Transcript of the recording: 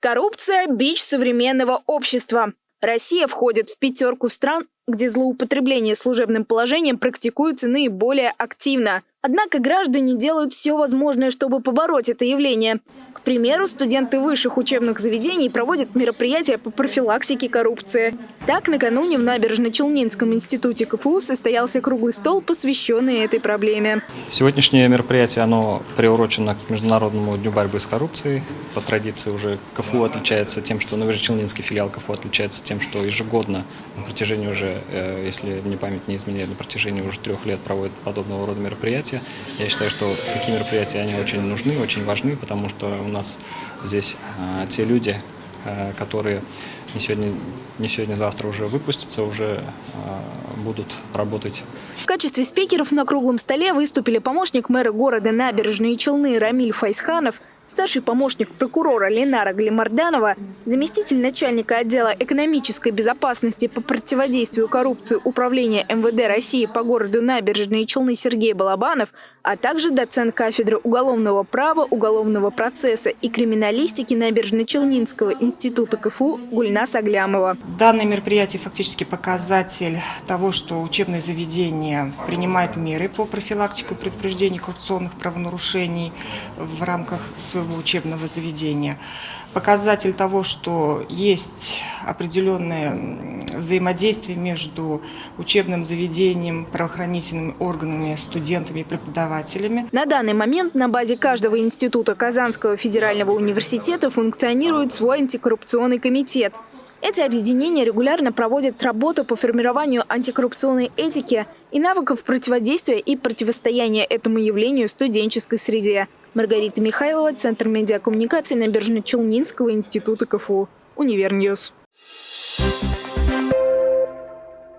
Коррупция – бич современного общества. Россия входит в пятерку стран, где злоупотребление служебным положением практикуется наиболее активно. Однако граждане делают все возможное, чтобы побороть это явление. К примеру, студенты высших учебных заведений проводят мероприятия по профилактике коррупции. Так, накануне в Набережно-Челнинском институте КФУ состоялся круглый стол, посвященный этой проблеме. Сегодняшнее мероприятие оно приурочено к Международному дню борьбы с коррупцией. По традиции уже КФУ отличается тем, что Набережно-Челнинский филиал КФУ отличается тем, что ежегодно на протяжении уже, э, если мне память не изменяет, на протяжении уже трех лет проводит подобного рода мероприятия. Я считаю, что такие мероприятия, они очень нужны, очень важны, потому что у нас здесь а, те люди, а, которые не сегодня, не сегодня-завтра уже выпустятся, уже а, будут работать. В качестве спикеров на круглом столе выступили помощник мэра города Набережные Челны Рамиль Файсханов, старший помощник прокурора Ленара Глимарданова, заместитель начальника отдела экономической безопасности по противодействию коррупции Управления МВД России по городу Набережные Челны Сергей Балабанов, а также доцент кафедры уголовного права, уголовного процесса и криминалистики Набережно-Челнинского института КФУ Гульнас Аглямова. Данное мероприятие фактически показатель того, что учебное заведение принимает меры по профилактике и предупреждению коррупционных правонарушений в рамках своего своего учебного заведения. Показатель того, что есть определенное взаимодействие между учебным заведением, правоохранительными органами, студентами и преподавателями. На данный момент на базе каждого института Казанского федерального университета функционирует свой антикоррупционный комитет. Эти объединения регулярно проводят работу по формированию антикоррупционной этики и навыков противодействия и противостояния этому явлению в студенческой среде. Маргарита Михайлова, Центр медиакоммуникаций Набережно-Челнинского института КФУ. Univer News. Thank you.